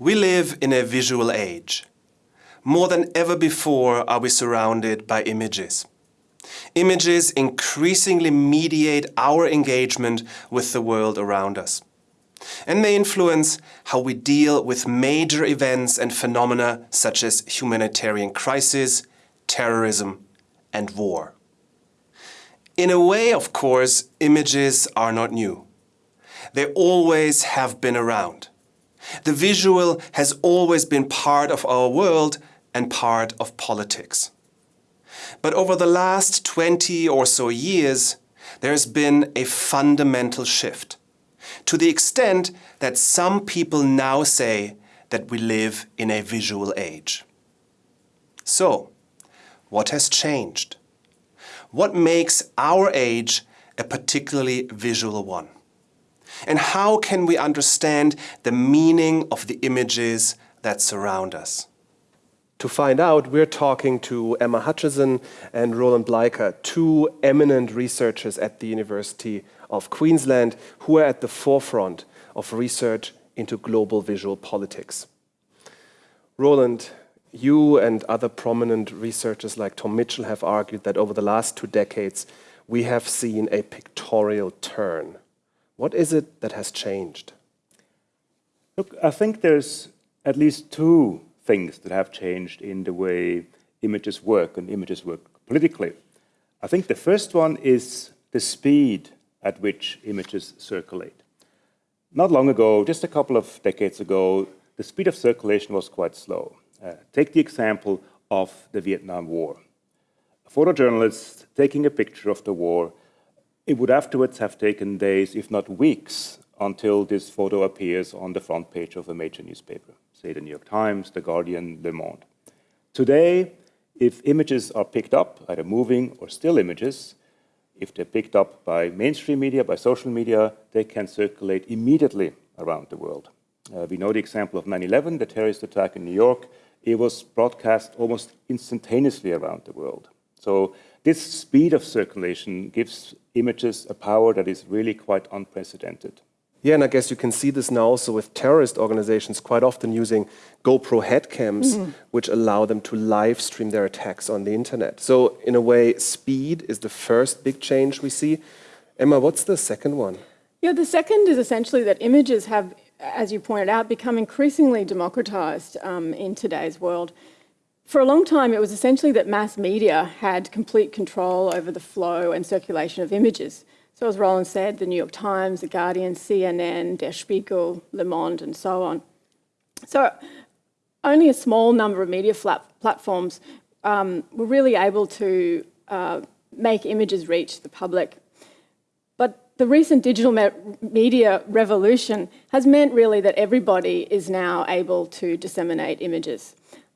We live in a visual age. More than ever before are we surrounded by images. Images increasingly mediate our engagement with the world around us. And they influence how we deal with major events and phenomena such as humanitarian crisis, terrorism and war. In a way, of course, images are not new. They always have been around. The visual has always been part of our world and part of politics. But over the last 20 or so years, there has been a fundamental shift, to the extent that some people now say that we live in a visual age. So, what has changed? What makes our age a particularly visual one? And how can we understand the meaning of the images that surround us? To find out, we're talking to Emma Hutchison and Roland Bleiker, two eminent researchers at the University of Queensland who are at the forefront of research into global visual politics. Roland, you and other prominent researchers like Tom Mitchell have argued that over the last two decades, we have seen a pictorial turn. What is it that has changed? Look, I think there's at least two things that have changed in the way images work and images work politically. I think the first one is the speed at which images circulate. Not long ago, just a couple of decades ago, the speed of circulation was quite slow. Uh, take the example of the Vietnam War. A photojournalist taking a picture of the war, it would afterwards have taken days, if not weeks, until this photo appears on the front page of a major newspaper say the New York Times, The Guardian, Le Monde. Today, if images are picked up, either moving or still images, if they're picked up by mainstream media, by social media, they can circulate immediately around the world. Uh, we know the example of 9-11, the terrorist attack in New York. It was broadcast almost instantaneously around the world. So this speed of circulation gives images a power that is really quite unprecedented. Yeah, and I guess you can see this now also with terrorist organizations quite often using GoPro headcams, mm -hmm. which allow them to live stream their attacks on the internet. So in a way, speed is the first big change we see. Emma, what's the second one? Yeah, the second is essentially that images have, as you pointed out, become increasingly democratized um, in today's world. For a long time, it was essentially that mass media had complete control over the flow and circulation of images. So as Roland said, the New York Times, The Guardian, CNN, Der Spiegel, Le Monde, and so on. So only a small number of media platforms um, were really able to uh, make images reach the public. But the recent digital me media revolution has meant really that everybody is now able to disseminate images.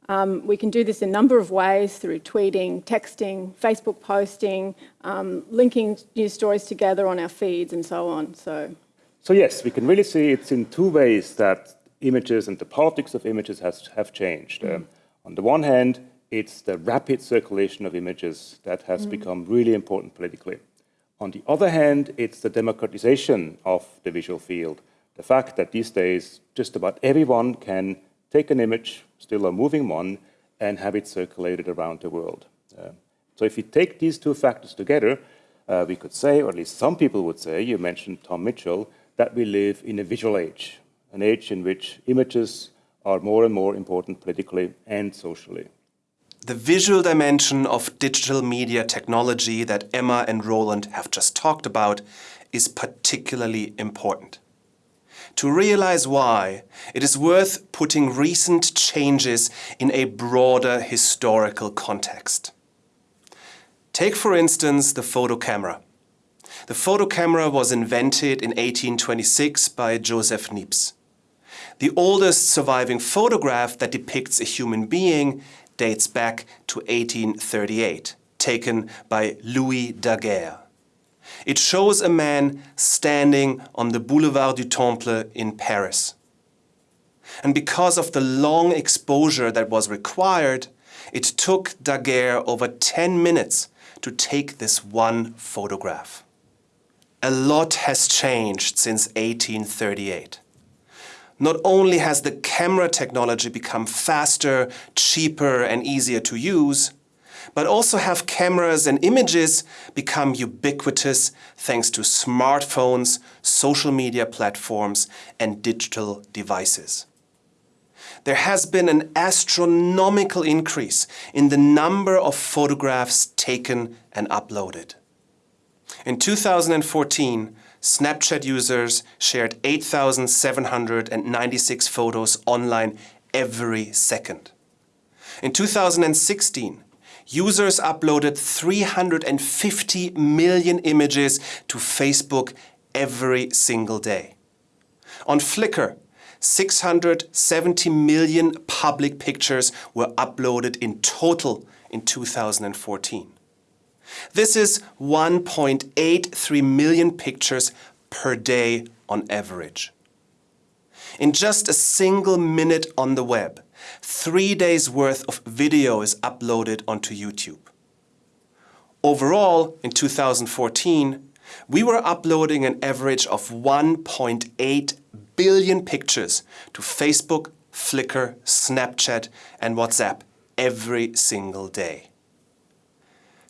Um, we can do this in a number of ways through tweeting, texting, Facebook posting, um, linking news stories together on our feeds and so on. So, so yes, we can really see it's in two ways that images and the politics of images has, have changed. Mm. Um, on the one hand, it's the rapid circulation of images that has mm. become really important politically. On the other hand, it's the democratization of the visual field. The fact that these days just about everyone can take an image, still a moving one, and have it circulated around the world. Uh, so if you take these two factors together, uh, we could say, or at least some people would say, you mentioned Tom Mitchell, that we live in a visual age, an age in which images are more and more important politically and socially. The visual dimension of digital media technology that Emma and Roland have just talked about is particularly important. To realize why, it is worth putting recent changes in a broader historical context. Take for instance the photo camera. The photo camera was invented in 1826 by Joseph Niepce. The oldest surviving photograph that depicts a human being dates back to 1838, taken by Louis Daguerre. It shows a man standing on the Boulevard du Temple in Paris. And because of the long exposure that was required, it took Daguerre over 10 minutes to take this one photograph. A lot has changed since 1838. Not only has the camera technology become faster, cheaper and easier to use, but also have cameras and images become ubiquitous thanks to smartphones, social media platforms and digital devices. There has been an astronomical increase in the number of photographs taken and uploaded. In 2014, Snapchat users shared 8,796 photos online every second. In 2016, users uploaded 350 million images to Facebook every single day. On Flickr, 670 million public pictures were uploaded in total in 2014. This is 1.83 million pictures per day on average. In just a single minute on the web, three days worth of video is uploaded onto YouTube. Overall, in 2014, we were uploading an average of 1.8 billion pictures to Facebook, Flickr, Snapchat and WhatsApp every single day.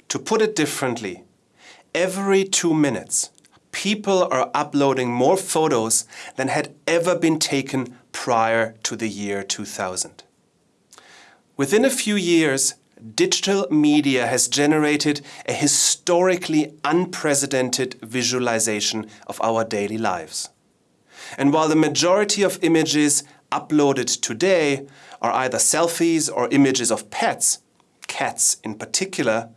To put it differently, every two minutes, people are uploading more photos than had ever been taken prior to the year 2000. Within a few years, digital media has generated a historically unprecedented visualization of our daily lives. And while the majority of images uploaded today are either selfies or images of pets, cats in particular,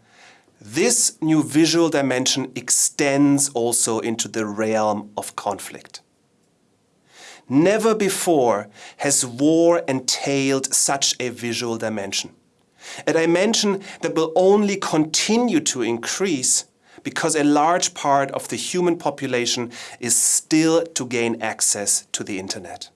this new visual dimension extends also into the realm of conflict. Never before has war entailed such a visual dimension. A dimension that will only continue to increase because a large part of the human population is still to gain access to the internet.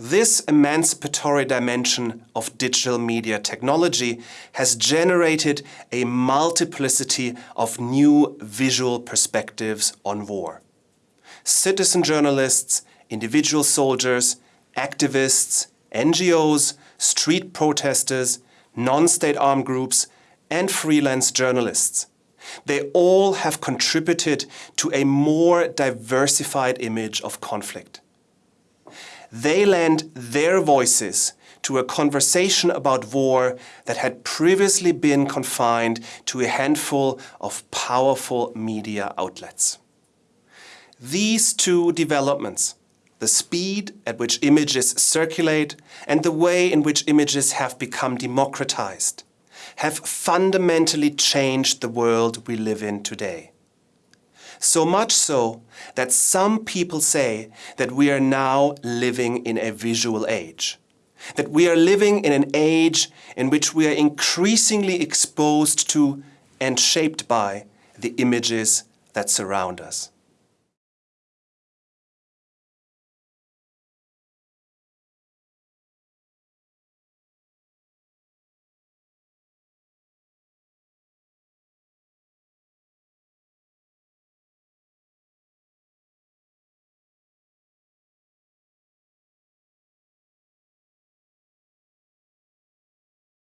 This emancipatory dimension of digital media technology has generated a multiplicity of new visual perspectives on war. Citizen journalists, individual soldiers, activists, NGOs, street protesters, non-state armed groups and freelance journalists. They all have contributed to a more diversified image of conflict they lend their voices to a conversation about war that had previously been confined to a handful of powerful media outlets. These two developments, the speed at which images circulate and the way in which images have become democratized, have fundamentally changed the world we live in today. So much so that some people say that we are now living in a visual age. That we are living in an age in which we are increasingly exposed to and shaped by the images that surround us.